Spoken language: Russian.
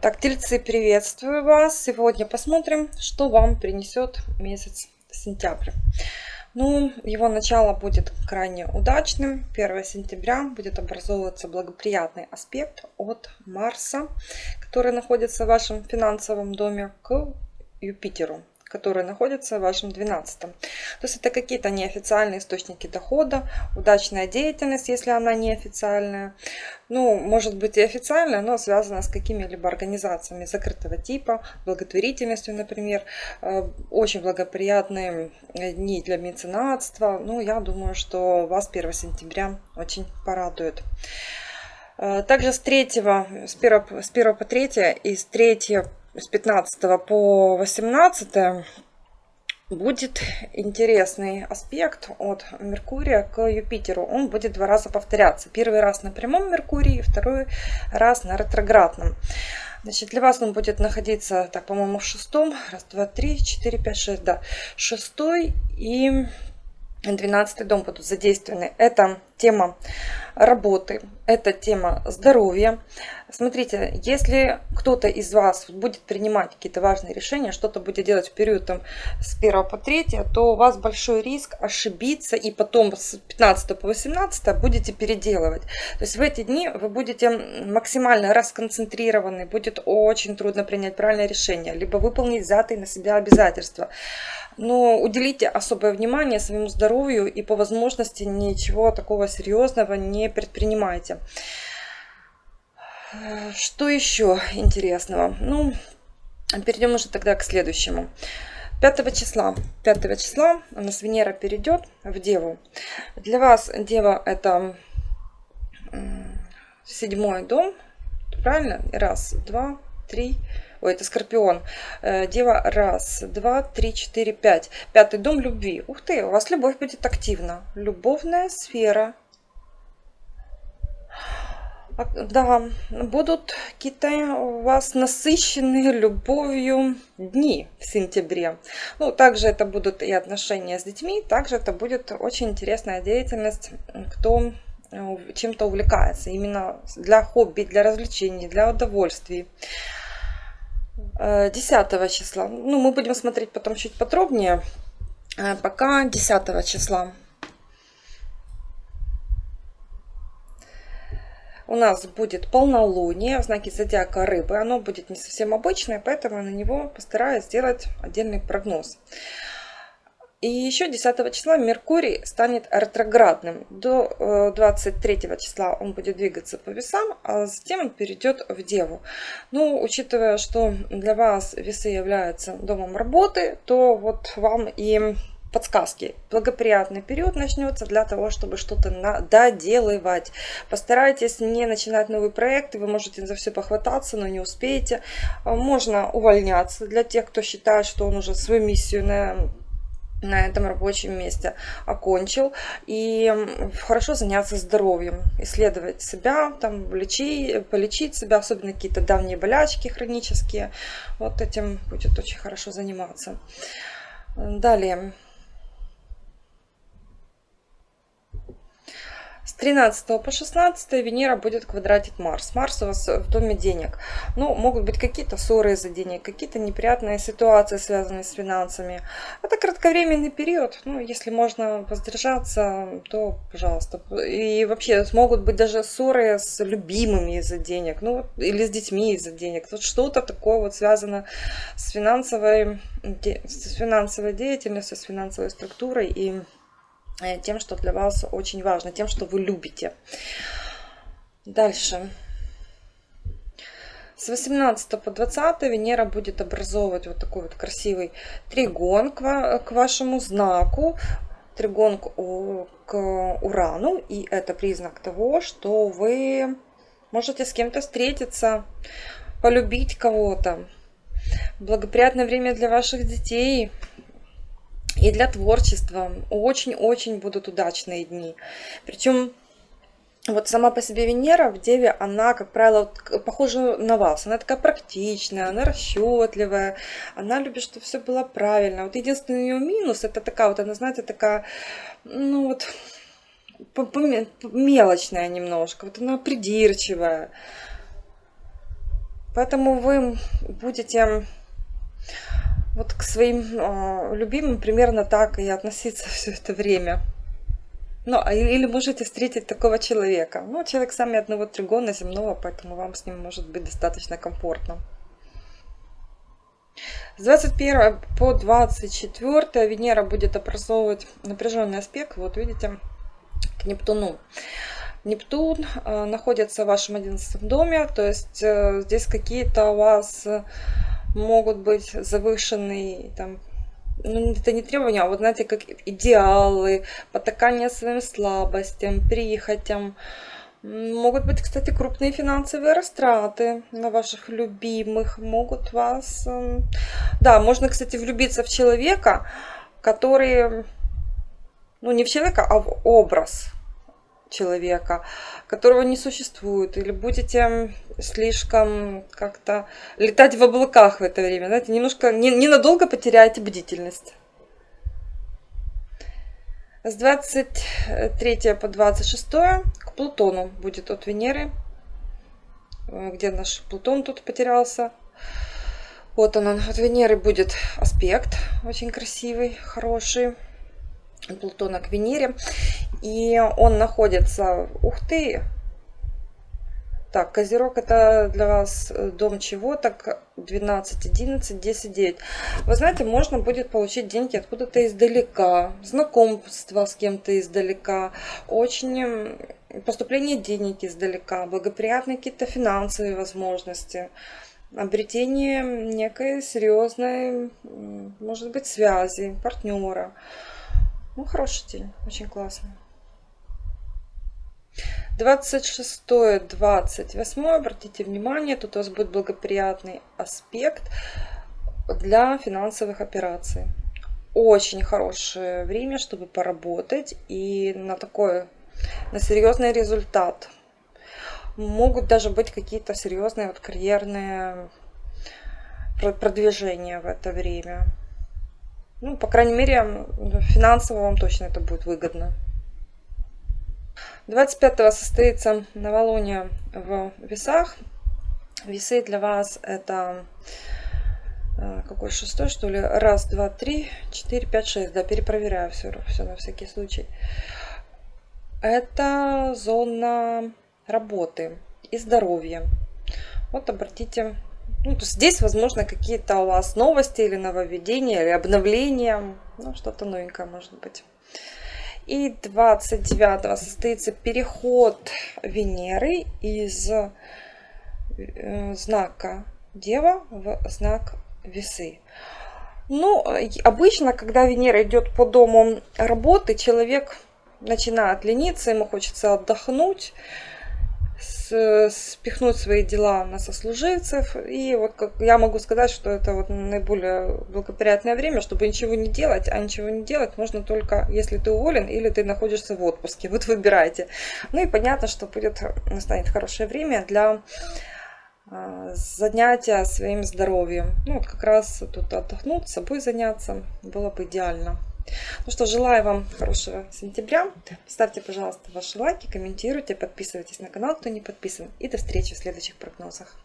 Так, тельцы, приветствую вас. Сегодня посмотрим, что вам принесет месяц сентябрь. Ну, его начало будет крайне удачным. 1 сентября будет образовываться благоприятный аспект от Марса, который находится в вашем финансовом доме, к Юпитеру которые находятся в вашем 12. То есть это какие-то неофициальные источники дохода, удачная деятельность, если она неофициальная. Ну, может быть и официальная, но связана с какими-либо организациями закрытого типа, благотворительностью, например. Э, очень благоприятные дни для меценатства. Ну, я думаю, что вас 1 сентября очень порадует. Э, также с 3, с 1, с 1 по 3 и с 3 с 15 по 18 будет интересный аспект от Меркурия к Юпитеру. Он будет два раза повторяться. Первый раз на прямом Меркурии, второй раз на ретроградном. Значит, для вас он будет находиться, так, по-моему, в шестом. Раз, два, три, четыре, пять, шесть, да. Шестой и 12 дом будут задействованы. Это тема работы, это тема здоровья. Смотрите, если кто-то из вас будет принимать какие-то важные решения, что-то будет делать в период там, с 1 по 3, то у вас большой риск ошибиться и потом с 15 по 18 будете переделывать. То есть в эти дни вы будете максимально расконцентрированы, будет очень трудно принять правильное решение, либо выполнить взятые на себя обязательства. Но уделите особое внимание своему здоровью и по возможности ничего такого серьезного не предпринимайте. Что еще интересного? Ну, перейдем уже тогда к следующему. 5 числа. 5 числа у нас Венера перейдет в Деву. Для вас Дева это седьмой дом. Правильно? Раз, два, три, Ой, это Скорпион. Э, Дева, раз, два, три, четыре, пять. Пятый дом любви. Ух ты, у вас любовь будет активна. Любовная сфера. А, да, будут какие-то у вас насыщенные любовью дни в сентябре. Ну, также это будут и отношения с детьми, также это будет очень интересная деятельность, кто э, чем-то увлекается, именно для хобби, для развлечений, для удовольствий. 10 э, числа. Ну, мы будем смотреть потом чуть подробнее. Э, пока 10 числа. У нас будет полнолуние в знаке зодиака рыбы. Оно будет не совсем обычное, поэтому на него постараюсь сделать отдельный прогноз. И еще 10 числа Меркурий станет ретроградным. До 23 э, числа он будет двигаться по весам, а затем он перейдет в Деву. Ну, учитывая, что для вас весы являются домом работы, то вот вам и подсказки. Благоприятный период начнется для того, чтобы что-то доделывать. Постарайтесь не начинать новый проект, вы можете за все похвататься, но не успеете. Можно увольняться для тех, кто считает, что он уже свою миссию на на этом рабочем месте окончил. И хорошо заняться здоровьем, исследовать себя, там, лечить, полечить себя, особенно какие-то давние болячки хронические. Вот этим будет очень хорошо заниматься. Далее. С 13 по 16 Венера будет квадратить Марс. Марс у вас в доме денег. Ну, могут быть какие-то ссоры из-за денег, какие-то неприятные ситуации, связанные с финансами. Это кратковременный период. Ну, если можно воздержаться, то пожалуйста. И вообще могут быть даже ссоры с любимыми из-за денег. Ну, или с детьми из-за денег. Тут что-то такое вот связано с финансовой, с финансовой деятельностью, с финансовой структурой и тем, что для вас очень важно, тем, что вы любите. Дальше. С 18 по 20 Венера будет образовывать вот такой вот красивый тригон к, вашему знаку. Тригон к Урану. И это признак того, что вы можете с кем-то встретиться, полюбить кого-то. Благоприятное время для ваших детей – и для творчества очень-очень будут удачные дни. Причем вот сама по себе Венера в Деве, она, как правило, похожа на вас. Она такая практичная, она расчетливая, она любит, чтобы все было правильно. Вот единственный ее минус, это такая вот, она, знаете, такая, ну вот, мелочная немножко. Вот она придирчивая. Поэтому вы будете вот к своим э, любимым примерно так и относиться все это время. Ну, а или можете встретить такого человека. Ну, человек сами одного тригона земного, поэтому вам с ним может быть достаточно комфортно. С 21 по 24 Венера будет образовывать напряженный аспект, вот видите, к Нептуну. Нептун э, находится в вашем 11 доме, то есть э, здесь какие-то у вас могут быть завышенные там, ну, это не требования, а вот знаете, как идеалы, потакание своим слабостям, прихотям. Могут быть, кстати, крупные финансовые растраты на ваших любимых. Могут вас... Эм, да, можно, кстати, влюбиться в человека, который... Ну, не в человека, а в образ человека, которого не существует, или будете слишком как-то летать в облаках в это время, знаете, немножко, не, ненадолго потеряете бдительность. С 23 по 26 к Плутону будет от Венеры. Э, где наш Плутон тут потерялся? Вот он, от Венеры будет аспект очень красивый, хороший. Плутона к Венере. И он находится... Ух ты! Так, Козерог это для вас э, дом чего? Так, 12, 11, 10, 9. Вы знаете, можно будет получить деньги откуда-то издалека, знакомство с кем-то издалека, очень поступление денег издалека, благоприятные какие-то финансовые возможности, обретение некой серьезной, может быть, связи, партнера. Ну, хороший день, очень классно. 26-28, обратите внимание, тут у вас будет благоприятный аспект для финансовых операций. Очень хорошее время, чтобы поработать и на такой, на серьезный результат. Могут даже быть какие-то серьезные вот карьерные продвижения в это время. Ну, по крайней мере, финансово вам точно это будет выгодно. 25 состоится новолуние в весах. Весы для вас это э, какой шестой, что ли? Раз, два, три, четыре, пять, шесть. Да, перепроверяю все, все на всякий случай. Это зона работы и здоровья. Вот обратите. Ну, то здесь, возможно, какие-то у вас новости или нововведения, или обновления. Ну, что-то новенькое может быть. И 29 состоится переход Венеры из э, знака Дева в знак Весы. Ну, обычно, когда Венера идет по дому работы, человек начинает лениться, ему хочется отдохнуть, спихнуть свои дела на сослуживцев. И вот как я могу сказать, что это вот наиболее благоприятное время, чтобы ничего не делать. А ничего не делать можно только, если ты уволен или ты находишься в отпуске. Вот выбирайте. Ну и понятно, что будет, настанет хорошее время для а, занятия своим здоровьем. Ну вот как раз тут отдохнуть, собой заняться было бы идеально. Ну что, желаю вам хорошего сентября. Ставьте, пожалуйста, ваши лайки, комментируйте, подписывайтесь на канал, кто не подписан. И до встречи в следующих прогнозах.